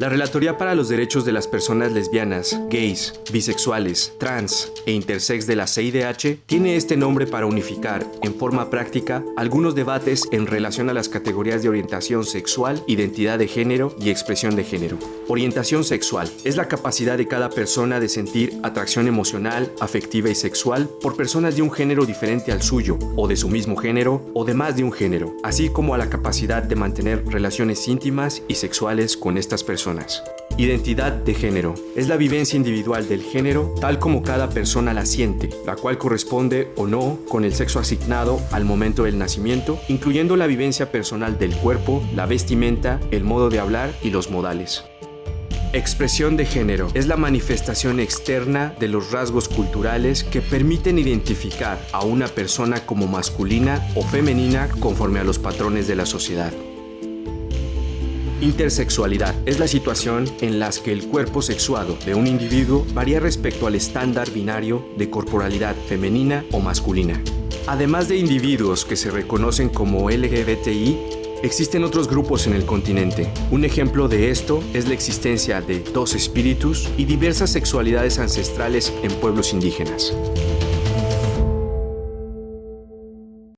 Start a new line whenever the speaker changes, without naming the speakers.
La Relatoría para los Derechos de las Personas Lesbianas, Gays, Bisexuales, Trans e Intersex de la CIDH tiene este nombre para unificar, en forma práctica, algunos debates en relación a las categorías de orientación sexual, identidad de género y expresión de género. Orientación sexual es la capacidad de cada persona de sentir atracción emocional, afectiva y sexual por personas de un género diferente al suyo, o de su mismo género, o de más de un género, así como a la capacidad de mantener relaciones íntimas y sexuales con estas personas Identidad de género. Es la vivencia individual del género tal como cada persona la siente, la cual corresponde o no con el sexo asignado al momento del nacimiento, incluyendo la vivencia personal del cuerpo, la vestimenta, el modo de hablar y los modales. Expresión de género es la manifestación externa de los rasgos culturales que permiten identificar a una persona como masculina o femenina conforme a los patrones de la sociedad. Intersexualidad es la situación en la que el cuerpo sexuado de un individuo varía respecto al estándar binario de corporalidad femenina o masculina. Además de individuos que se reconocen como LGBTI, existen otros grupos en el continente. Un ejemplo de esto es la existencia de dos espíritus y diversas sexualidades ancestrales en pueblos indígenas.